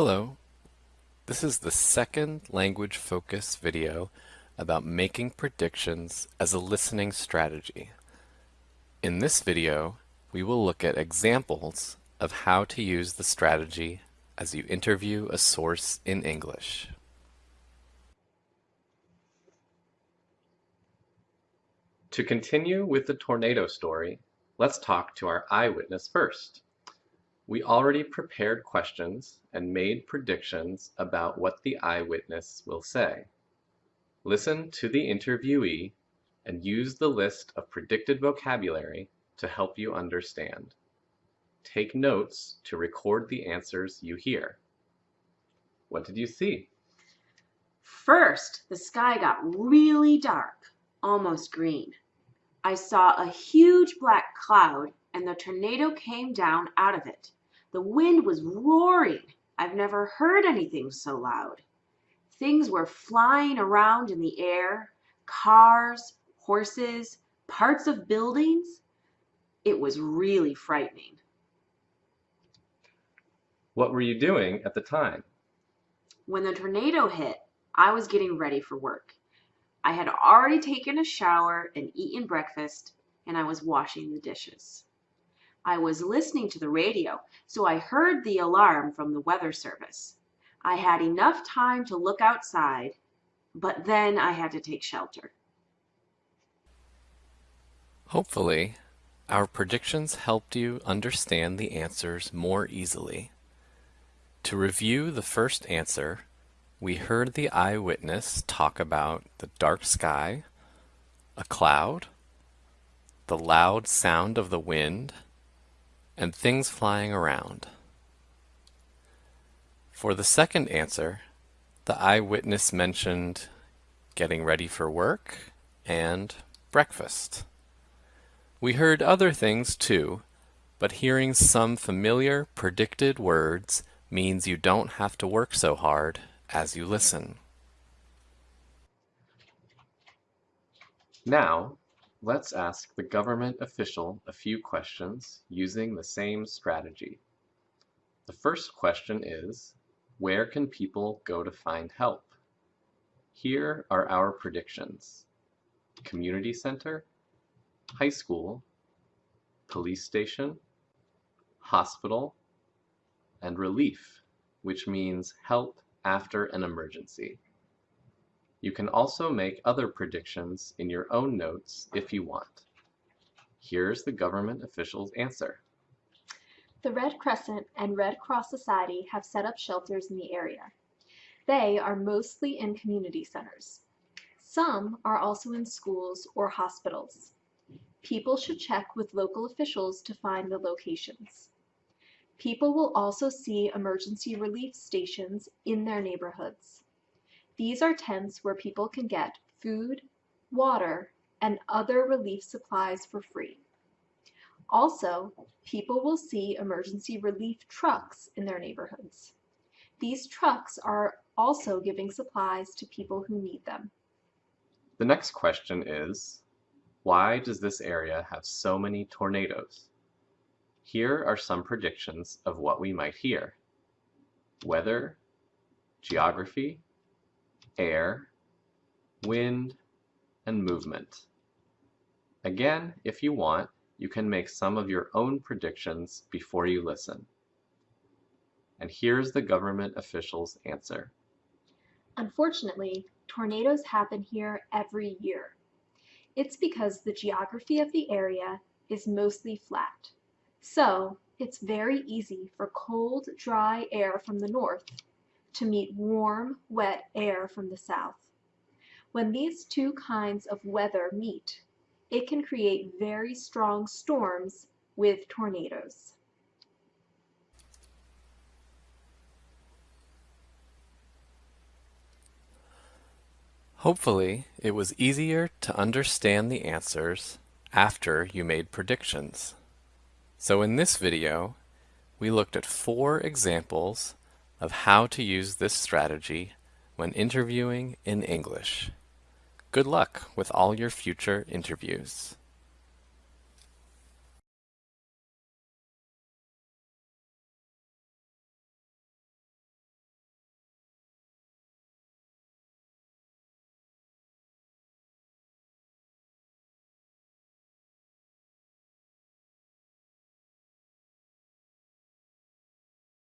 Hello. This is the second language focus video about making predictions as a listening strategy. In this video, we will look at examples of how to use the strategy as you interview a source in English. To continue with the tornado story, let's talk to our eyewitness first. We already prepared questions and made predictions about what the eyewitness will say. Listen to the interviewee and use the list of predicted vocabulary to help you understand. Take notes to record the answers you hear. What did you see? First, the sky got really dark, almost green. I saw a huge black cloud and the tornado came down out of it. The wind was roaring. I've never heard anything so loud. Things were flying around in the air, cars, horses, parts of buildings. It was really frightening. What were you doing at the time? When the tornado hit, I was getting ready for work. I had already taken a shower and eaten breakfast, and I was washing the dishes. I was listening to the radio, so I heard the alarm from the weather service. I had enough time to look outside, but then I had to take shelter. Hopefully, our predictions helped you understand the answers more easily. To review the first answer, we heard the eyewitness talk about the dark sky, a cloud, the loud sound of the wind, and things flying around. For the second answer, the eyewitness mentioned getting ready for work and breakfast. We heard other things too, but hearing some familiar predicted words means you don't have to work so hard as you listen. Now, Let's ask the government official a few questions using the same strategy. The first question is, where can people go to find help? Here are our predictions. Community center, high school, police station, hospital, and relief, which means help after an emergency. You can also make other predictions in your own notes if you want. Here's the government official's answer. The Red Crescent and Red Cross Society have set up shelters in the area. They are mostly in community centers. Some are also in schools or hospitals. People should check with local officials to find the locations. People will also see emergency relief stations in their neighborhoods. These are tents where people can get food, water, and other relief supplies for free. Also, people will see emergency relief trucks in their neighborhoods. These trucks are also giving supplies to people who need them. The next question is, why does this area have so many tornadoes? Here are some predictions of what we might hear. Weather, geography, air, wind, and movement. Again, if you want, you can make some of your own predictions before you listen. And here's the government official's answer. Unfortunately, tornadoes happen here every year. It's because the geography of the area is mostly flat. So, it's very easy for cold, dry air from the north to meet warm, wet air from the south. When these two kinds of weather meet, it can create very strong storms with tornadoes. Hopefully, it was easier to understand the answers after you made predictions. So in this video, we looked at four examples of how to use this strategy when interviewing in English. Good luck with all your future interviews.